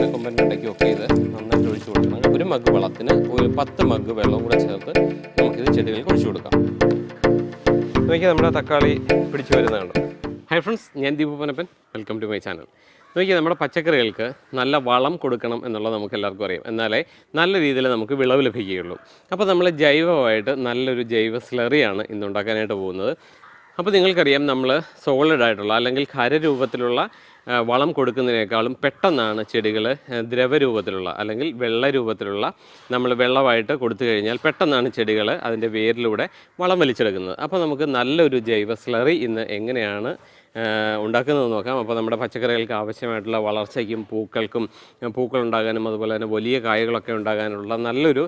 ആനക്കൊമ്പന്റെ ഇടയ്ക്കും ഒക്കെ ഇത് നന്നായിട്ട് ഒഴിച്ചു കൊടുക്കണം. ഒരു മഗ് വെള്ളത്തിന് ഒരു പത്ത് മഗ് വെള്ളം കൂടെ ചേർത്ത് നമുക്കിത് ചെടികൾക്ക് ഒഴിച്ചു കൊടുക്കാം. നോക്കി നമ്മുടെ തക്കാളി പിടിച്ചു വരുന്നതാണ് ഹായ് ഫ്രണ്ട്സ് ഞാൻ Deepu Panappan welcome to my channel നോക്കി നമ്മുടെ പച്ചക്കറികൾക്ക് നല്ല വളം കൊടുക്കണം എന്നുള്ളത് നമുക്ക് എല്ലാവർക്കും അറിയാം. എന്നാലേ നല്ല രീതിയിൽ നമുക്ക് വിളവ് ലഭിക്കുകയുള്ളൂ. അപ്പോൾ നമ്മൾ ജൈവമായിട്ട് നല്ലൊരു ജൈവ സ്ലറിയാണ് ഇന്ന് ഉണ്ടാക്കാനായിട്ട് പോകുന്നത്. അപ്പോൾ നിങ്ങൾക്കറിയാം നമ്മൾ സോളിഡ് ആയിട്ടുള്ള അല്ലെങ്കിൽ ഖരരൂപത്തിലുള്ള ആ, വളം കൊടുക്കുന്നതിനേക്കാളും പെട്ടെന്നാണ് ചെടികൾ ദ്രവരൂപത്തിലുള്ള അല്ലെങ്കിൽ വെള്ള രൂപത്തിലുള്ള നമ്മൾ വെള്ളമായിട്ട് കൊടുത്തു കഴിഞ്ഞാൽ പെട്ടെന്നാണ് ചെടികൾ അതിന്റെ വേരിലൂടെ വളം വലിച്ചെടുക്കുന്നത്. അപ്പോൾ നമുക്ക് നല്ലൊരു ജൈവ സ്ലറി ഇന്ന് എങ്ങനെയാണ് ഉണ്ടാക്കുന്നത് നോക്കാം. അപ്പോൾ നമ്മുടെ പച്ചക്കറികൾക്ക് ആവശ്യമായിട്ടുള്ള വളർച്ചയ്ക്കും പൂക്കൾക്കും പൂക്കൾ ഉണ്ടാകാനും അതുപോലെ തന്നെ വലിയ കായകളൊക്കെ ഉണ്ടാകാനുള്ള നല്ലൊരു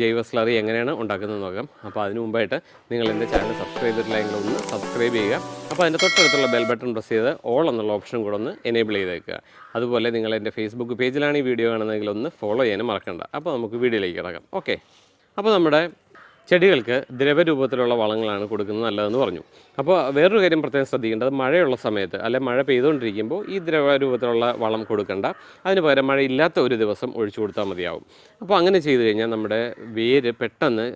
ജൈവ സ്ലറി എങ്ങനെയാണ് ഉണ്ടാക്കുന്നത് നോക്കാം. അപ്പോൾ അതിന് മുമ്പായിട്ട് നിങ്ങൾ എന്റെ ചാനൽ സബ്സ്ക്രൈബ് ചെയ്തിട്ടില്ലെങ്കിൽ ഒന്ന് സബ്സ്ക്രൈബ് ചെയ്യുക. അപ്പോൾ അതിന്റെ തൊട്ടടുത്തുള്ള ബെൽ ബട്ടൺ പ്രസ് ചെയ്ത് ഓൾ എന്നുള്ള ഓപ്ഷൻ കൂടെ ഒന്ന് എനേബിൾ ചെയ്തേക്കുക. അതുപോലെ നിങ്ങൾ എന്റെ ഫേസ്ബുക്ക് പേജിലാണ് ഈ വീഡിയോ കാണുന്നതെങ്കിൽ ഒന്ന് ഫോളോ ചെയ്യാനും മറക്കണ്ട. അപ്പോൾ നമുക്ക് വീഡിയോയിലേക്ക് കിടക്കാം. ഓക്കെ അപ്പോൾ നമ്മുടെ ചെടികൾക്ക് ദ്രവരൂപത്തിലുള്ള വളങ്ങളാണ് കൊടുക്കുന്നത് നല്ലതെന്ന് പറഞ്ഞു. അപ്പോൾ വേറൊരു കാര്യം പ്രത്യേകം ശ്രദ്ധിക്കേണ്ടത് മഴയുള്ള സമയത്ത് അല്ലെ മഴ പെയ്തുകൊണ്ടിരിക്കുമ്പോൾ ഈ ദ്രവരൂപത്തിലുള്ള വളം കൊടുക്കണ്ട. അതിന് പകരം മഴയില്ലാത്ത ഒരു ദിവസം ഒഴിച്ചു കൊടുത്താൽ മതിയാവും. അപ്പോൾ അങ്ങനെ ചെയ്തു കഴിഞ്ഞാൽ നമ്മുടെ വേര് പെട്ടെന്ന്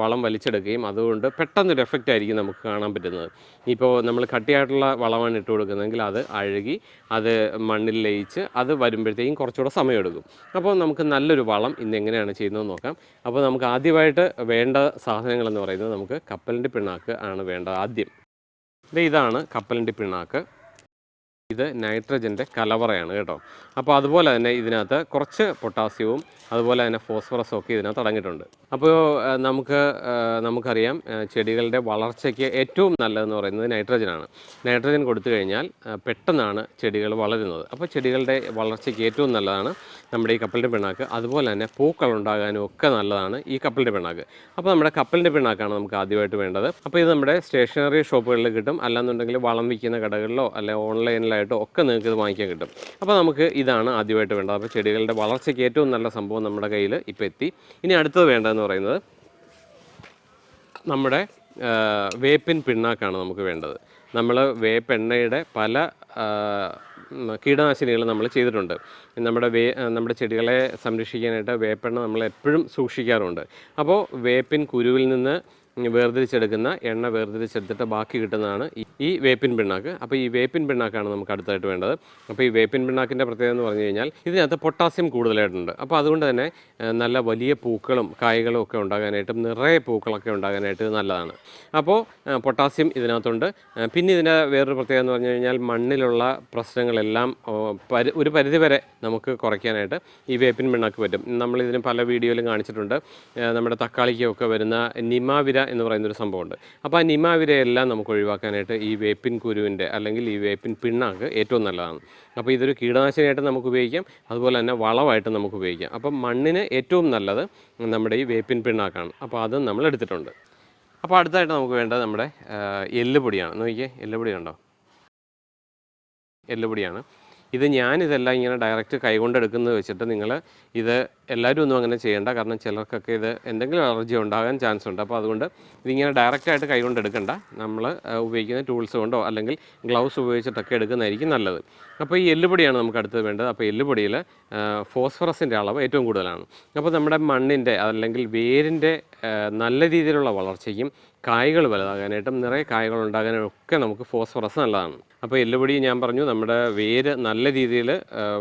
വളം വലിച്ചെടുക്കുകയും അതുകൊണ്ട് പെട്ടെന്നൊരു എഫക്റ്റ് ആയിരിക്കും നമുക്ക് കാണാൻ പറ്റുന്നത്. ഇപ്പോൾ നമ്മൾ കട്ടിയായിട്ടുള്ള വളമാണ് ഇട്ട് കൊടുക്കുന്നതെങ്കിൽ അത് അഴുകി അത് മണ്ണിൽ ലയിച്ച് അത് വരുമ്പോഴത്തേക്കും കുറച്ചുകൂടെ സമയമെടുക്കും. അപ്പോൾ നമുക്ക് നല്ലൊരു വളം ഇന്ന് എങ്ങനെയാണ് ചെയ്യുന്നത് നോക്കാം. അപ്പോൾ നമുക്ക് ആദ്യമായിട്ട് വേണ്ട സാധനങ്ങൾ എന്ന് പറയുന്നത് നമുക്ക് കപ്പലിന്റെ പിണ്ണാക്ക് ആണ് വേണ്ടത് ആദ്യം. ഇതാണ് കപ്പലിന്റെ പിണ്ണാക്ക്. ഇത് നൈട്രജന്റെ കലവറയാണ് കേട്ടോ. അപ്പോൾ അതുപോലെ തന്നെ ഇതിനകത്ത് കുറച്ച് പൊട്ടാസ്യവും അതുപോലെ തന്നെ ഫോസ്ഫറസും ഒക്കെ ഇതിനകത്ത് അടങ്ങിയിട്ടുണ്ട്. അപ്പോൾ നമുക്ക് നമുക്കറിയാം ചെടികളുടെ വളർച്ചയ്ക്ക് ഏറ്റവും നല്ലതെന്ന് പറയുന്നത് നൈട്രജനാണ്. നൈട്രജൻ കൊടുത്തു കഴിഞ്ഞാൽ പെട്ടെന്നാണ് ചെടികൾ വളരുന്നത്. അപ്പോൾ ചെടികളുടെ വളർച്ചയ്ക്ക് ഏറ്റവും നല്ലതാണ് നമ്മുടെ ഈ കപ്പലിന്റെ പിണ്ണാക്ക്. അതുപോലെ തന്നെ പൂക്കൾ ഉണ്ടാകാനും ഒക്കെ നല്ലതാണ് ഈ കപ്പലിന്റെ പിണ്ണാക്ക്. അപ്പോൾ നമ്മുടെ കപ്പലിന്റെ പിണ്ണാക്കാണ് നമുക്ക് ആദ്യമായിട്ട് വേണ്ടത്. അപ്പോൾ ഇത് നമ്മുടെ സ്റ്റേഷനറി ഷോപ്പുകളിൽ കിട്ടും. അല്ലാന്നുണ്ടെങ്കിൽ വളം വിൽക്കുന്ന കടകളിലോ അല്ലെ ഓൺലൈനിലായിട്ടോ ഒക്കെ നിങ്ങൾക്ക് ഇത് വാങ്ങിക്കാൻ കിട്ടും. അപ്പോൾ നമുക്ക് ഇതാണ് ആദ്യമായിട്ട് വേണ്ടത്. അപ്പോൾ ചെടികളുടെ വളർച്ചയ്ക്ക് ഏറ്റവും നല്ല സംഭവം നമ്മുടെ കയ്യിൽ ഇപ്പോൾ എത്തി. ഇനി അടുത്തത് വേണ്ടതെന്ന് പറയുന്നത് നമ്മുടെ വേപ്പിൻ പിണ്ണാക്കാണ് നമുക്ക് വേണ്ടത്. നമ്മൾ വേപ്പെണ്ണയുടെ പല കീടനാശിനികൾ നമ്മൾ ചെയ്തിട്ടുണ്ട്. നമ്മുടെ വേ നമ്മുടെ ചെടികളെ സംരക്ഷിക്കാനായിട്ട് വേപ്പെണ്ണ നമ്മൾ എപ്പോഴും സൂക്ഷിക്കാറുണ്ട്. അപ്പോൾ വേപ്പിൻ കുരുവിൽ നിന്ന് വേർതിരിച്ചെടുക്കുന്ന എണ്ണ വേർതിരിച്ചെടുത്തിട്ട് ബാക്കി കിട്ടുന്നതാണ് ഈ- വേപ്പിൻ പിണ്ണാക്ക്. അപ്പോൾ ഈ വേപ്പിൻ പിണ്ണാക്കാണ് നമുക്ക് അടുത്തായിട്ട് വേണ്ടത്. അപ്പോൾ ഈ വേപ്പിൻ പിണ്ണാക്കിന്റെ പ്രത്യേകത എന്ന് പറഞ്ഞു കഴിഞ്ഞാൽ ഇതിനകത്ത് പൊട്ടാസ്യം കൂടുതലായിട്ടുണ്ട്. അപ്പോൾ അതുകൊണ്ട് തന്നെ നല്ല വലിയ പൂക്കളും കായ്കളും ഒക്കെ ഉണ്ടാകാനായിട്ടും നിറയെ പൂക്കളൊക്കെ ഉണ്ടാകാനായിട്ട് നല്ലതാണ്. അപ്പോൾ പൊട്ടാസ്യം ഇതിനകത്തുണ്ട്. പിന്നെ ഇതിന്റെ വേറൊരു പ്രത്യേകത എന്ന് പറഞ്ഞു കഴിഞ്ഞാൽ മണ്ണിലുള്ള പ്രശ്നങ്ങളെല്ലാം പരി ഒരു പരിധിവരെ നമുക്ക് കുറയ്ക്കാനായിട്ട് ഈ വേപ്പിൻ പിണ്ണാക്ക് പറ്റും. നമ്മളിതിന് പല വീഡിയോയിലും കാണിച്ചിട്ടുണ്ട്. നമ്മുടെ തക്കാളിക്കൊക്കെ വരുന്ന നിമാവിര എന്ന് പറയുന്നൊരു സംഭവമുണ്ട്. അപ്പോൾ ആ നിമാവിരയെല്ലാം നമുക്ക് ഒഴിവാക്കാനായിട്ട് ഈ വേപ്പിൻ കുരുവിന്റെ അല്ലെങ്കിൽ ഈ വേപ്പിൻ പിണ്ണാക്ക് ഏറ്റവും നല്ലതാണ്. അപ്പോൾ ഇതൊരു കീടനാശിനിയായിട്ട് നമുക്ക് ഉപയോഗിക്കാം. അതുപോലെ തന്നെ വളമായിട്ട് നമുക്ക് ഉപയോഗിക്കാം. അപ്പം മണ്ണിന് ഏറ്റവും നല്ലത് നമ്മുടെ ഈ വേപ്പിൻ പിണ്ണാക്കാണ്. അപ്പോൾ അത് നമ്മൾ എടുത്തിട്ടുണ്ട്. അപ്പോൾ അടുത്തായിട്ട് നമുക്ക് വേണ്ടത് നമ്മുടെ എല്ലുപൊടിയാണ്. നോക്കിയേ എല്ലുപൊടി ഉണ്ടോ എല്ലുപൊടിയാണ്. ഇത് ഞാനിതെല്ലാം ഇങ്ങനെ ഡയറക്റ്റ് കൈകൊണ്ടെടുക്കുന്നത് വെച്ചിട്ട് നിങ്ങൾ ഇത് എല്ലാവരും ഒന്നും അങ്ങനെ ചെയ്യേണ്ട. കാരണം ചിലർക്കൊക്കെ ഇത് എന്തെങ്കിലും അലർജി ഉണ്ടാകാൻ ചാൻസ് ഉണ്ട്. അപ്പോൾ അതുകൊണ്ട് ഇതിങ്ങനെ ഡയറക്റ്റായിട്ട് കൈകൊണ്ടെടുക്കണ്ട. നമ്മൾ ഉപയോഗിക്കുന്ന ടൂൾസ് കൊണ്ടോ അല്ലെങ്കിൽ ഗ്ലൗസ് ഉപയോഗിച്ചിട്ടൊക്കെ എടുക്കുന്നതായിരിക്കും നല്ലത്. അപ്പോൾ ഈ എല്ലുപൊടിയാണ് നമുക്ക് അടുത്തത് വേണ്ടത്. അപ്പോൾ എല്ലുപൊടിയിൽ ഫോസ്ഫറസിന്റെ അളവ് ഏറ്റവും കൂടുതലാണ്. അപ്പോൾ നമ്മുടെ മണ്ണിന്റെ അല്ലെങ്കിൽ വേരിന്റെ നല്ല രീതിയിലുള്ള വളർച്ചയ്ക്കും കായ്കൾ വലുതാകാനായിട്ടും നിറയെ കായ്കൾ ഉണ്ടാകാനും ഒക്കെ നമുക്ക് ഫോസ്ഫറസ് നല്ലതാണ്. അപ്പോൾ എല്ലുപൊടി ഞാൻ പറഞ്ഞു നമ്മുടെ വേര് നല്ല രീതിയിൽ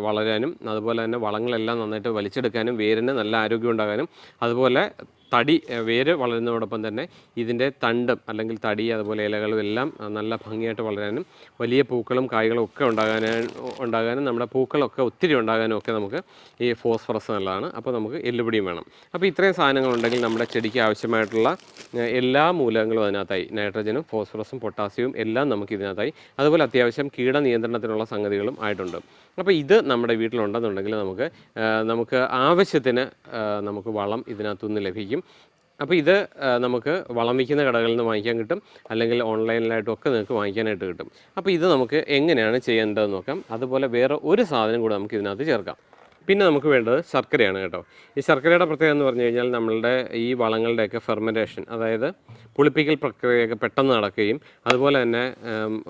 വളരാനും അതുപോലെ തന്നെ വളങ്ങളെല്ലാം നന്നായിട്ട് വലിച്ചെടുക്കാനും വേരിന് നല്ല ആരോഗ്യം ഉണ്ടാകാനും അതുപോലെ തടി വേര് വളരുന്നതോടൊപ്പം തന്നെ ഇതിന്റെ തണ്ടും അല്ലെങ്കിൽ തടി അതുപോലെ ഇലകളും എല്ലാം നല്ല ഭംഗിയായിട്ട് വളരാനും വലിയ പൂക്കളും കായ്കളും ഒക്കെ ഉണ്ടാകാനും ഉണ്ടാകാനും നമ്മുടെ പൂക്കളൊക്കെ ഒത്തിരി ഉണ്ടാകാനും ഒക്കെ നമുക്ക് ഈ ഫോസ്ഫറസ് നല്ലതാണ്. അപ്പോൾ നമുക്ക് എല്ലുപൊടിയും വേണം. അപ്പോൾ ഇത്രയും സാധനങ്ങളുണ്ടെങ്കിൽ നമ്മുടെ ചെടിക്ക് ആവശ്യമായിട്ടുള്ള എല്ലാ മൂലകങ്ങളും അതിനകത്തായി. നൈട്രജനും ഫോസ്ഫറസും പൊട്ടാസ്യവും എല്ലാം നമുക്ക് ഇതിനകത്തായി. അതുപോലെ അത്യാവശ്യം കീട നിയന്ത്രണത്തിനുള്ള സംഗതികളും ആയിട്ടുണ്ട്. അപ്പോൾ ഇത് നമ്മുടെ വീട്ടിലുണ്ടെന്നുണ്ടെങ്കിൽ നമുക്ക് നമുക്ക് ആവശ്യത്തിന് നമുക്ക് വളം ഇതിനകത്തുനിന്ന് ലഭിക്കും. അപ്പോൾ ഇത് നമുക്ക് വളം വയ്ക്കുന്ന കടകളിൽ നിന്ന് വാങ്ങിക്കാൻ കിട്ടും. അല്ലെങ്കിൽ ഓൺലൈനിലായിട്ടും ഒക്കെ നിങ്ങൾക്ക് വാങ്ങിക്കാനായിട്ട് കിട്ടും. അപ്പോൾ ഇത് നമുക്ക് എങ്ങനെയാണ് ചെയ്യേണ്ടതെന്ന് നോക്കാം. അതുപോലെ വേറെ ഒരു സാധനം കൂടെ നമുക്ക് ഇതിനകത്ത് ചേർക്കാം. പിന്നെ നമുക്ക് വേണ്ടത് ശർക്കരയാണ് കേട്ടോ. ഈ ശർക്കരയുടെ പ്രത്യേകത എന്ന് പറഞ്ഞു കഴിഞ്ഞാൽ നമ്മളുടെ ഈ വളങ്ങളുടെയൊക്കെ ഫെർമെന്റേഷൻ അതായത് പുളിപ്പിക്കൽ പ്രക്രിയയൊക്കെ പെട്ടെന്ന് നടക്കുകയും അതുപോലെ തന്നെ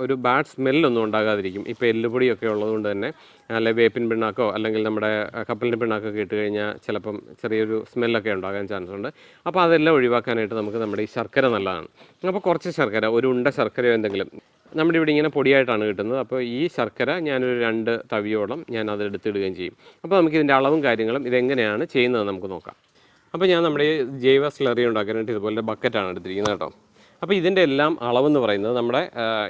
ഒരു ബാഡ് സ്മെല്ലൊന്നും ഉണ്ടാകാതിരിക്കും. ഇപ്പോൾ എല്ലുപൊടിയൊക്കെ ഉള്ളതുകൊണ്ട് തന്നെ അല്ലെ വേപ്പിൻ പിണ്ണാക്കോ അല്ലെങ്കിൽ നമ്മുടെ കപ്പലിന്റെ പിണ്ണാക്കൊക്കെ ഇട്ട് കഴിഞ്ഞാൽ ചിലപ്പം ചെറിയൊരു സ്മെല്ലൊക്കെ ഉണ്ടാകാൻ ചാൻസ് ഉണ്ട്. അപ്പോൾ അതെല്ലാം ഒഴിവാക്കാനായിട്ട് നമുക്ക് നമ്മുടെ ഈ ശർക്കര നല്ലതാണ്. അപ്പോൾ കുറച്ച് ശർക്കര ഒരു ഉണ്ട ശർക്കരയോ എന്തെങ്കിലും. നമ്മുടെ ഇവിടെ ഇങ്ങനെ പൊടിയായിട്ടാണ് കിട്ടുന്നത്. അപ്പോൾ ഈ ശർക്കര ഞാനൊരു രണ്ട് തവിയോളം ഞാൻ അത് എടുത്തിടുകയും ചെയ്യും. അപ്പോൾ നമുക്ക് ഇതിന്റെ അളവും കാര്യങ്ങളും ഇതെങ്ങനെയാണ് ചെയ്യുന്നത് നമുക്ക് നോക്കാം. അപ്പോൾ ഞാൻ നമ്മുടെ ഈ ജൈവ സ്ലറി ഉണ്ടാക്കാനായിട്ട് ഇതുപോലെ ബക്കറ്റാണ് എടുത്തിരിക്കുന്നത് കേട്ടോ. അപ്പോൾ ഇതിന്റെ എല്ലാം അളവെന്ന് പറയുന്നത് നമ്മുടെ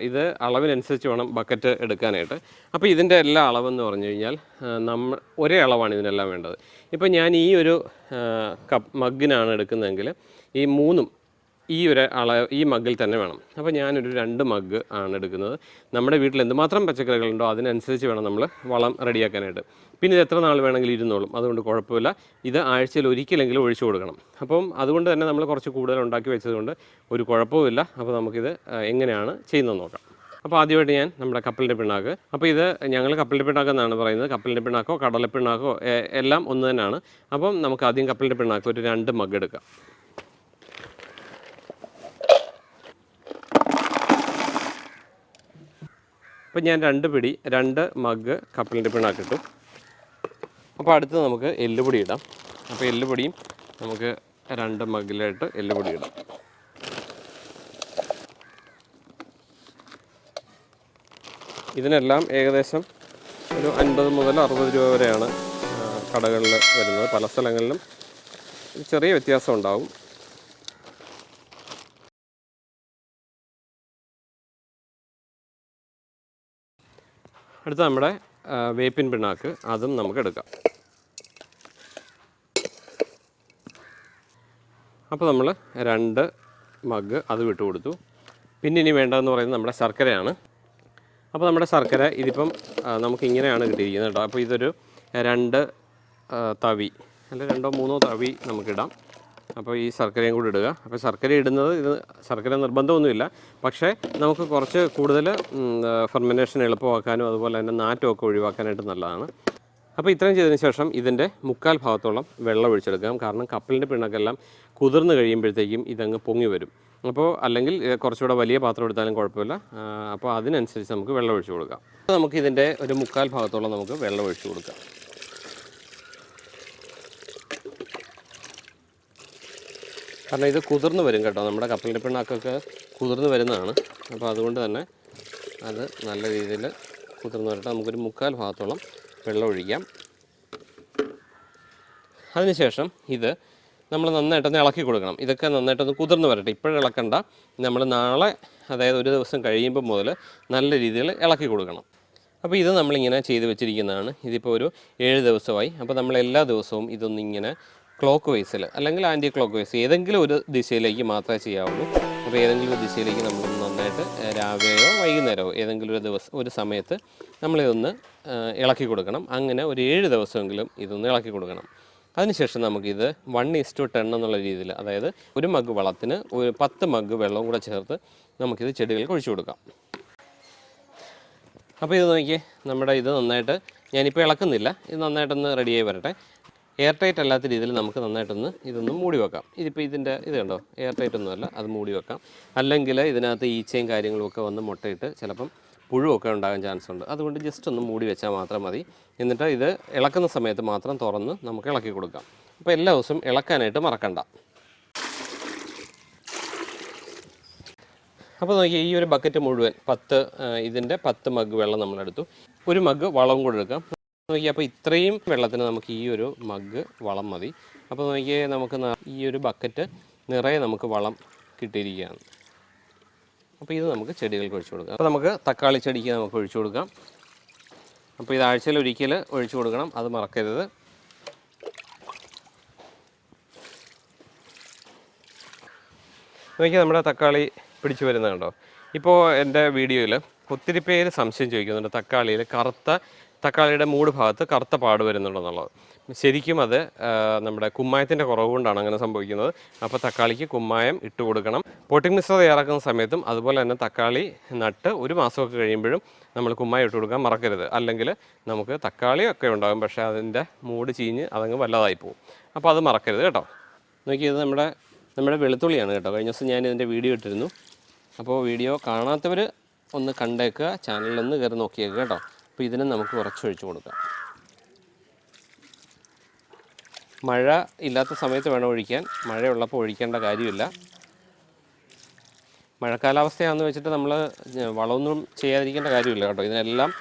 ഇത് അളവിനനുസരിച്ച് വേണം ബക്കറ്റ് എടുക്കാനായിട്ട്. അപ്പോൾ ഇതിന്റെ എല്ലാ അളവെന്ന് പറഞ്ഞു കഴിഞ്ഞാൽ നമ്മൾ ഒരേ അളവാണ് ഇതിനെല്ലാം വേണ്ടത്. ഇപ്പോൾ ഞാൻ ഈ ഒരു കപ്പ് മഗ്ഗിനാണ് എടുക്കുന്നതെങ്കിൽ ഈ മൂന്നും ഈ ഒരു അള ഈ മഗ്ഗിൽ തന്നെ വേണം. അപ്പോൾ ഞാനൊരു രണ്ട് മഗ്ഗ് ആണ് എടുക്കുന്നത്. നമ്മുടെ വീട്ടിൽ എന്തുമാത്രം പച്ചക്കറികളുണ്ടോ അതിനനുസരിച്ച് വേണം നമ്മൾ വളം റെഡിയാക്കാനായിട്ട്. പിന്നെ ഇത് എത്ര നാൾ വേണമെങ്കിലും ഇരുന്നോളും. അതുകൊണ്ട് കുഴപ്പമില്ല. ഇത് ആഴ്ചയിൽ ഒരിക്കലെങ്കിലും ഒഴിച്ചു കൊടുക്കണം. അപ്പം അതുകൊണ്ട് തന്നെ നമ്മൾ കുറച്ച് കൂടുതൽ ഉണ്ടാക്കി വെച്ചതുകൊണ്ട് ഒരു കുഴപ്പവുമില്ല. അപ്പോൾ നമുക്കിത് എങ്ങനെയാണ് ചെയ്യുന്നത് നോക്കാം. അപ്പോൾ ആദ്യമായിട്ട് ഞാൻ നമ്മുടെ കപ്പലിന്റെ പിണ്ണാക്ക്. അപ്പോൾ ഇത് ഞങ്ങൾ കപ്പലിന്റെ പിണ്ണാക്ക് എന്നാണ് പറയുന്നത്. കപ്പലിന്റെ പിണ്ണാക്കോ കടലപ്പിണ്ണാക്കോ എല്ലാം ഒന്ന് തന്നെയാണ്. അപ്പം നമുക്ക് ആദ്യം കപ്പലിന്റെ പിണ്ണാക്ക് ഒരു രണ്ട് മഗ് എടുക്കാം. അപ്പോൾ ഞാൻ രണ്ട് പിടി രണ്ട് മഗ് കപ്പലിന്റെ പിണ്ണാക്കിട്ടു. അപ്പോൾ അടുത്ത് നമുക്ക് എല്ലുപൊടി ഇടാം. അപ്പോൾ എല്ലുപൊടിയും നമുക്ക് രണ്ട് മഗ്ഗിലായിട്ട് എല്ലുപൊടി ഇടാം. ഇതിനെല്ലാം ഏകദേശം ഒരു അൻപത് മുതൽ അറുപത് രൂപ വരെയാണ് കടകളിൽ വരുന്നത്. പല സ്ഥലങ്ങളിലും ചെറിയ വ്യത്യാസം ഉണ്ടാവും. അടുത്ത നമ്മുടെ വേപ്പിൻ പിണ്ണാക്ക്. അതും നമുക്ക് എടുക്കാം. അപ്പോൾ നമ്മൾ രണ്ട് മഗ് അത് വിട്ടു കൊടുത്തു. പിന്നെ ഇനി വേണ്ടതെന്ന് പറയുന്നത് നമ്മുടെ ശർക്കരയാണ്. അപ്പോൾ നമ്മുടെ ശർക്കര ഇതിപ്പം നമുക്ക് ഇങ്ങനെയാണ് കിട്ടിയിരിക്കുന്നത് കേട്ടോ. അപ്പോൾ ഇതൊരു രണ്ട് തവി അല്ല രണ്ടോ മൂന്നോ തവി നമുക്കിടാം. അപ്പോൾ ഈ ശർക്കരയും കൂടി ഇടുക. അപ്പോൾ ശർക്കര ഇടുന്നത് ഇത് ശർക്കര നിർബന്ധമൊന്നുമില്ല. പക്ഷേ നമുക്ക് കുറച്ച് കൂടുതൽ ഫെർമിനേഷൻ എളുപ്പമാക്കാനും അതുപോലെ തന്നെ നാറ്റമൊക്കെ ഒഴിവാക്കാനായിട്ട് നല്ലതാണ്. അപ്പോൾ ഇത്രയും ചെയ്തതിന് ശേഷം ഇതിന്റെ മുക്കാൽ ഭാഗത്തോളം വെള്ളം ഒഴിച്ചെടുക്കാം. കാരണം കപ്പലിന്റെ പിണ്ണക്കെല്ലാം കുതിർന്ന് കഴിയുമ്പോഴത്തേക്കും ഇതങ്ങ് പൊങ്ങി വരും. അപ്പോൾ അല്ലെങ്കിൽ കുറച്ചുകൂടെ വലിയ പാത്രം എടുത്താലും കുഴപ്പമില്ല. അപ്പോൾ അതിനനുസരിച്ച് നമുക്ക് വെള്ളം ഒഴിച്ചു കൊടുക്കാം. നമുക്ക് ഇതിന്റെ ഒരു മുക്കാൽ ഭാഗത്തോളം നമുക്ക് വെള്ളം ഒഴിച്ചു കൊടുക്കാം. കാരണം ഇത് കുതിർന്ന് വരും കേട്ടോ. നമ്മുടെ കപ്പലിന്റെ പിണ്ണാക്കൊക്കെ കുതിർന്ന് വരുന്നതാണ്. അപ്പോൾ അതുകൊണ്ട് തന്നെ അത് നല്ല രീതിയിൽ കുതിർന്ന് വരട്ടെ. നമുക്കൊരു മുക്കാൽ ഭാഗത്തോളം വെള്ളം ഒഴിക്കാം. അതിനുശേഷം ഇത് നമ്മൾ നന്നായിട്ടൊന്ന് ഇളക്കി കൊടുക്കണം. ഇതൊക്കെ നന്നായിട്ടൊന്ന് കുതിർന്ന് വരട്ടെ. ഇപ്പോഴും ഇളക്കണ്ട. നമ്മൾ നാളെ അതായത് ഒരു ദിവസം കഴിയുമ്പോൾ മുതൽ നല്ല രീതിയിൽ ഇളക്കി കൊടുക്കണം. അപ്പോൾ ഇത് നമ്മളിങ്ങനെ ചെയ്ത് വെച്ചിരിക്കുന്നതാണ്. ഇതിപ്പോൾ ഒരു ഏഴ് ദിവസമായി. അപ്പോൾ നമ്മൾ എല്ലാ ദിവസവും ഇതൊന്നിങ്ങനെ ക്ലോക്ക് വൈസിൽ അല്ലെങ്കിൽ ആന്റി ക്ലോക്ക് വൈസ് ഏതെങ്കിലും ഒരു ദിശയിലേക്ക് മാത്രമേ ചെയ്യാവുള്ളൂ. അപ്പോൾ ഏതെങ്കിലും ഒരു ദിശയിലേക്ക് നമ്മൾ നന്നായിട്ട് രാവിലെയോ വൈകുന്നേരമോ ഏതെങ്കിലും ഒരു ദിവസം ഒരു സമയത്ത് നമ്മളിതൊന്ന് ഇളക്കി കൊടുക്കണം. അങ്ങനെ ഒരു ഏഴ് ദിവസമെങ്കിലും ഇതൊന്ന് ഇളക്കി കൊടുക്കണം. അതിനുശേഷം നമുക്കിത് വൺ ഈസ് ടു ടെൻ എന്നുള്ള രീതിയിൽ അതായത് ഒരു മഗ് വളത്തിന് ഒരു പത്ത് മഗ് വെള്ളവും കൂടെ ചേർത്ത് നമുക്കിത് ചെടികൾക്ക് ഒഴിച്ചു കൊടുക്കാം. അപ്പോൾ ഇത് നോക്കിയേ നമ്മുടെ ഇത് നന്നായിട്ട് ഞാനിപ്പോൾ ഇളക്കുന്നില്ല. ഇത് നന്നായിട്ടൊന്ന് റെഡിയായി വരട്ടെ. എയർ ടൈറ്റ് അല്ലാത്ത രീതിയിൽ നമുക്ക് നന്നായിട്ടൊന്ന് ഇതൊന്ന് മൂടി വെക്കാം. ഇതിപ്പോൾ ഇതിന്റെ ഇത് കണ്ടോ? എയർ ടൈറ്റ് ഒന്നുമല്ല അത് മൂടി വെക്കാം. അല്ലെങ്കിൽ ഇതിനകത്ത് ഈച്ചയും കാര്യങ്ങളുമൊക്കെ വന്ന് മുട്ടയിട്ട് ചിലപ്പം പുഴുവൊക്കെ ഉണ്ടാകാൻ ചാൻസ് ഉണ്ട്. അതുകൊണ്ട് ജസ്റ്റ് ഒന്ന് മൂടി വെച്ചാൽ മാത്രം മതി. എന്നിട്ട് ഇത് ഇളക്കുന്ന സമയത്ത് മാത്രം തുറന്ന് നമുക്ക് ഇളക്കി കൊടുക്കാം. അപ്പോൾ എല്ലാ ദിവസവും ഇളക്കാനായിട്ട് മറക്കണ്ട. അപ്പോൾ നോക്കിയാൽ ഈ ഒരു ബക്കറ്റ് മുഴുവൻ പത്ത് ഇതിന്റെ പത്ത് മഗ് വെള്ളം നമ്മളെടുത്തു. ഒരു മഗ് വളവും കൂടെ എടുക്കാം. നോക്കിയാൽ അപ്പോൾ ഇത്രയും വെള്ളത്തിന് നമുക്ക് ഈ ഒരു മഗ് വളം മതി. അപ്പോൾ നോക്കിയാൽ നമുക്ക് ഈ ഒരു ബക്കറ്റ് നിറയെ നമുക്ക് വളം കിട്ടിയിരിക്കുകയാണ്. അപ്പോൾ ഇത് നമുക്ക് ചെടികൾക്ക് ഒഴിച്ചു കൊടുക്കാം. അപ്പോൾ നമുക്ക് തക്കാളി ചെടിക്ക് നമുക്ക് ഒഴിച്ചു കൊടുക്കാം. അപ്പോൾ ഇത് ആഴ്ചയിൽ ഒരിക്കൽ ഒഴിച്ചു കൊടുക്കണം അത് മറക്കരുത്. നോക്കിയാൽ നമ്മുടെ തക്കാളി പിടിച്ചു വരുന്നത് കണ്ടോ? ഇപ്പോൾ എന്റെ വീഡിയോയിൽ ഒത്തിരി പേര് സംശയം ചോദിക്കുന്നുണ്ട് തക്കാളിയിൽ കറുത്ത തക്കാളിയുടെ മൂട് ഭാഗത്ത് കറുത്ത പാട് വരുന്നുണ്ടെന്നുള്ളത്. ശരിക്കും അത് നമ്മുടെ കുമ്മായത്തിന്റെ കുറവ് കൊണ്ടാണ് അങ്ങനെ സംഭവിക്കുന്നത്. അപ്പോൾ തക്കാളിക്ക് കുമ്മായം ഇട്ട് കൊടുക്കണം. പോട്ടിംഗ് മിശ്രം തയ്യാറാക്കുന്ന സമയത്തും അതുപോലെ തന്നെ തക്കാളി നട്ട് ഒരു മാസമൊക്കെ കഴിയുമ്പോഴും നമ്മൾ കുമ്മായം ഇട്ട് കൊടുക്കാൻ മറക്കരുത്. അല്ലെങ്കിൽ നമുക്ക് തക്കാളി ഒക്കെ ഉണ്ടാകും പക്ഷേ അതിന്റെ മൂട് ചീഞ്ഞ് അതങ്ങ് വല്ലതായി പോകും അപ്പോൾ അത് മറക്കരുത് കേട്ടോ. നോക്കിയത് നമ്മുടെ നമ്മുടെ വെളുത്തുള്ളിയാണ് കേട്ടോ. കഴിഞ്ഞ ദിവസം ഞാൻ ഇതിന്റെ വീഡിയോ ഇട്ടിരുന്നു. അപ്പോൾ വീഡിയോ കാണാത്തവർ ഒന്ന് കണ്ടേക്കുക ചാനലിൽ ഒന്ന് കയറി നോക്കിയേക്കുക കേട്ടോ. അപ്പോൾ ഇതിനെ നമുക്ക് കുറച്ചൊഴിച്ച് കൊടുക്കാം. മഴ ഇല്ലാത്ത സമയത്ത് വേണം ഒഴിക്കാൻ. മഴയുള്ളപ്പോൾ ഒഴിക്കേണ്ട കാര്യമില്ല. മഴക്കാലാവസ്ഥയാണെന്ന് വെച്ചിട്ട് നമ്മൾ വളമൊന്നും ചെയ്യാതിരിക്കേണ്ട കാര്യമില്ല കേട്ടോ. ഇതിനെല്ലാം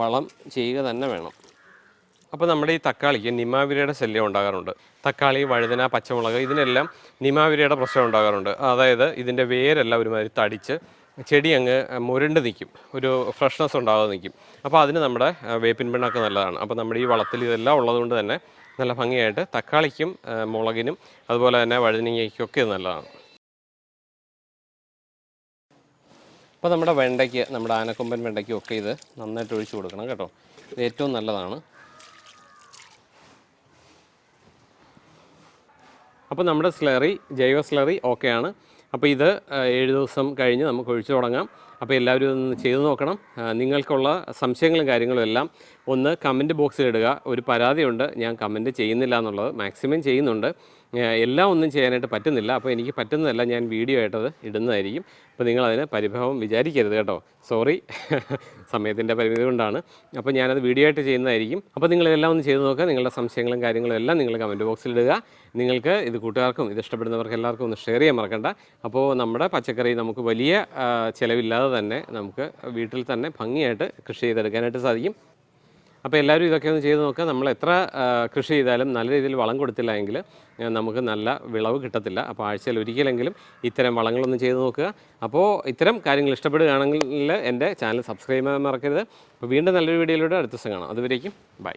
വളം ചെയ്യുക തന്നെ വേണം. അപ്പോൾ നമ്മുടെ ഈ തക്കാളിക്ക് നിമാവിരയുടെ ശല്യം ഉണ്ടാകാറുണ്ട്. തക്കാളി വഴുതന പച്ചമുളക് ഇതിനെല്ലാം നിമാവിരയുടെ പ്രശ്നം ഉണ്ടാകാറുണ്ട്. അതായത് ഇതിന്റെ വേരെല്ലാം ഒരുമാതിരി തടിച്ച് ചെടി അങ്ങ് മുരണ്ട് നിൽക്കും ഒരു ഫ്രഷ്നെസ് ഉണ്ടാകാതെ നിൽക്കും അപ്പോൾ അതിന് നമ്മുടെ വേപ്പിൻ പിണ്ണാക്ക് നല്ലതാണ്. അപ്പോൾ നമ്മുടെ ഈ വളത്തിൽ ഇതെല്ലാം ഉള്ളതുകൊണ്ട് തന്നെ നല്ല ഭംഗിയായിട്ട് തക്കാളിക്കും മുളകിനും അതുപോലെ തന്നെ വഴുതനങ്ങയ്ക്കും ഇത് നല്ലതാണ്. അപ്പോൾ നമ്മുടെ വെണ്ടയ്ക്ക് നമ്മുടെ ആനക്കൊമ്പൻ വെണ്ടയ്ക്കും ഒക്കെ ഇത് നന്നായിട്ട് ഒഴിച്ചു കൊടുക്കണം കേട്ടോ. ഇത് ഏറ്റവും നല്ലതാണ്. അപ്പോൾ നമ്മുടെ സ്ലറി ജൈവ സ്ലറി ഓക്കെയാണ് അപ്പോൾ ഇത് ഏഴ് ദിവസം കഴിഞ്ഞ് നമുക്ക് ഒഴിച്ചു തുടങ്ങാം. അപ്പോൾ എല്ലാവരും ഒന്ന് ചെയ്തു നോക്കണം. നിങ്ങൾക്കുള്ള സംശയങ്ങളും കാര്യങ്ങളും എല്ലാം ഒന്ന് കമന്റ് ബോക്സിൽ ഇടുക. ഒരു പരാതിയുണ്ട്. ഞാൻ കമന്റ് ചെയ്യുന്നില്ല എന്നുള്ളത് മാക്സിമം ചെയ്യുന്നുണ്ട്. എല്ലാം ഒന്നും ചെയ്യാനായിട്ട് പറ്റുന്നില്ല. അപ്പോൾ എനിക്ക് പറ്റുന്നതല്ല ഞാൻ വീഡിയോ ആയിട്ടത് ഇടുന്നതായിരിക്കും. അപ്പോൾ നിങ്ങളതിന് പരിഭവം വിചാരിക്കരുത് കേട്ടോ. സോറി. സമയത്തിന്റെ പരിമിതി കൊണ്ടാണ്. അപ്പോൾ ഞാനത് വീഡിയോ ആയിട്ട് ചെയ്യുന്നതായിരിക്കും. അപ്പോൾ നിങ്ങൾ ഇതെല്ലാം ഒന്ന് ചെയ്ത് നോക്കുക. നിങ്ങളുടെ സംശയങ്ങളും കാര്യങ്ങളും എല്ലാം നിങ്ങൾ കമന്റ് ബോക്സിൽ ഇടുക. നിങ്ങൾക്ക് ഇത് കൂട്ടുകാർക്കും ഇത് ഇഷ്ടപ്പെടുന്നവർക്ക് എല്ലാവർക്കും ഒന്ന് ഷെയർ ചെയ്യാൻ മറക്കണ്ട. അപ്പോൾ നമ്മുടെ പച്ചക്കറി നമുക്ക് വലിയ ചിലവില്ലാതെ തന്നെ നമുക്ക് വീട്ടിൽ തന്നെ ഭംഗിയായിട്ട് കൃഷി ചെയ്തെടുക്കാനായിട്ട് സാധിക്കും. അപ്പോൾ എല്ലാവരും ഇതൊക്കെ ഒന്ന് ചെയ്ത് നോക്കുക നമ്മൾ എത്ര കൃഷി ചെയ്താലും നല്ല രീതിയിൽ വളം കൊടുത്തില്ല എങ്കിൽ നമുക്ക് നല്ല വിളവ് കിട്ടത്തില്ല. അപ്പോൾ ആഴ്ചയിൽ ഒരിക്കലെങ്കിലും ഇത്തരം വളങ്ങളൊന്നും ചെയ്ത് നോക്കുക. അപ്പോൾ ഇത്തരം കാര്യങ്ങൾ ഇഷ്ടപ്പെടുകയാണെങ്കിൽ എന്റെ ചാനൽ സബ്സ്ക്രൈബ് ചെയ്യാൻ മറക്കരുത്. അപ്പോൾ വീണ്ടും നല്ലൊരു വീഡിയോയിലൂടെ അടുത്ത ദിവസം കാണാം. അതുവരേക്കും ബൈ.